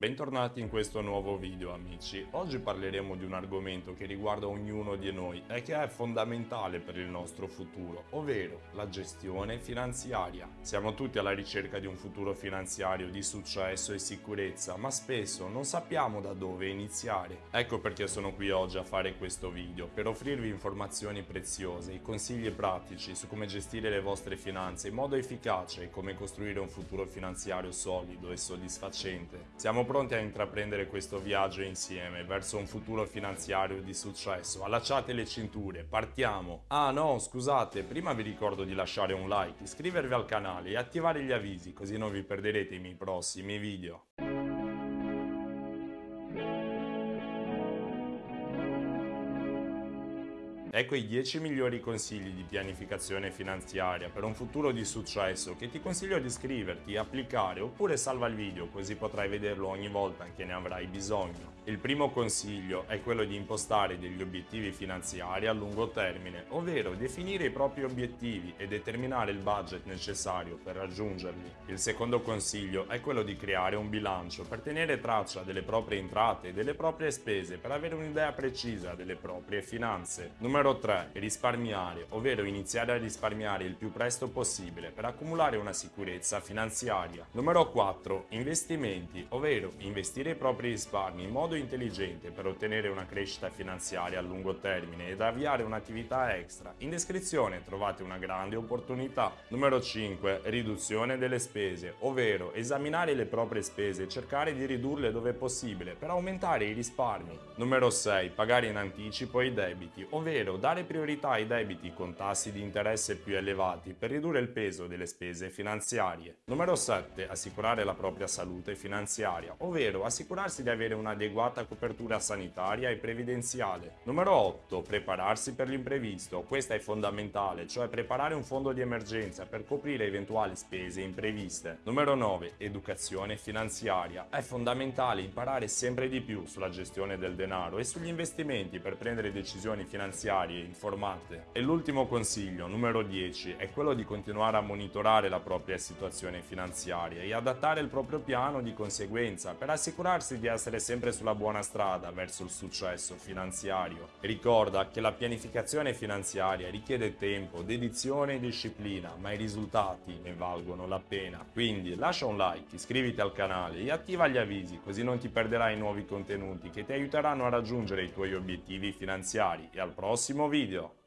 Bentornati in questo nuovo video amici, oggi parleremo di un argomento che riguarda ognuno di noi e che è fondamentale per il nostro futuro, ovvero la gestione finanziaria. Siamo tutti alla ricerca di un futuro finanziario di successo e sicurezza, ma spesso non sappiamo da dove iniziare. Ecco perché sono qui oggi a fare questo video, per offrirvi informazioni preziose, consigli pratici su come gestire le vostre finanze in modo efficace e come costruire un futuro finanziario solido e soddisfacente. Siamo pronti a intraprendere questo viaggio insieme verso un futuro finanziario di successo. Allacciate le cinture, partiamo! Ah no, scusate, prima vi ricordo di lasciare un like, iscrivervi al canale e attivare gli avvisi così non vi perderete i miei prossimi video. Ecco i 10 migliori consigli di pianificazione finanziaria per un futuro di successo che ti consiglio di scriverti, applicare oppure salva il video così potrai vederlo ogni volta che ne avrai bisogno. Il primo consiglio è quello di impostare degli obiettivi finanziari a lungo termine, ovvero definire i propri obiettivi e determinare il budget necessario per raggiungerli. Il secondo consiglio è quello di creare un bilancio per tenere traccia delle proprie entrate e delle proprie spese per avere un'idea precisa delle proprie finanze. Numero Numero 3. Risparmiare, ovvero iniziare a risparmiare il più presto possibile per accumulare una sicurezza finanziaria. Numero 4. Investimenti, ovvero investire i propri risparmi in modo intelligente per ottenere una crescita finanziaria a lungo termine ed avviare un'attività extra. In descrizione trovate una grande opportunità. Numero 5. Riduzione delle spese, ovvero esaminare le proprie spese e cercare di ridurle dove possibile per aumentare i risparmi. Numero 6. Pagare in anticipo i debiti, ovvero ovvero dare priorità ai debiti con tassi di interesse più elevati per ridurre il peso delle spese finanziarie. Numero 7. Assicurare la propria salute finanziaria, ovvero assicurarsi di avere un'adeguata copertura sanitaria e previdenziale. Numero 8. Prepararsi per l'imprevisto. Questa è fondamentale, cioè preparare un fondo di emergenza per coprire eventuali spese impreviste. Numero 9. Educazione finanziaria. È fondamentale imparare sempre di più sulla gestione del denaro e sugli investimenti per prendere decisioni finanziarie finanziarie informate. E l'ultimo consiglio, numero 10, è quello di continuare a monitorare la propria situazione finanziaria e adattare il proprio piano di conseguenza per assicurarsi di essere sempre sulla buona strada verso il successo finanziario. Ricorda che la pianificazione finanziaria richiede tempo, dedizione e disciplina, ma i risultati ne valgono la pena. Quindi lascia un like, iscriviti al canale e attiva gli avvisi così non ti perderai nuovi contenuti che ti aiuteranno a raggiungere i tuoi obiettivi finanziari e al prossimo prossimo video.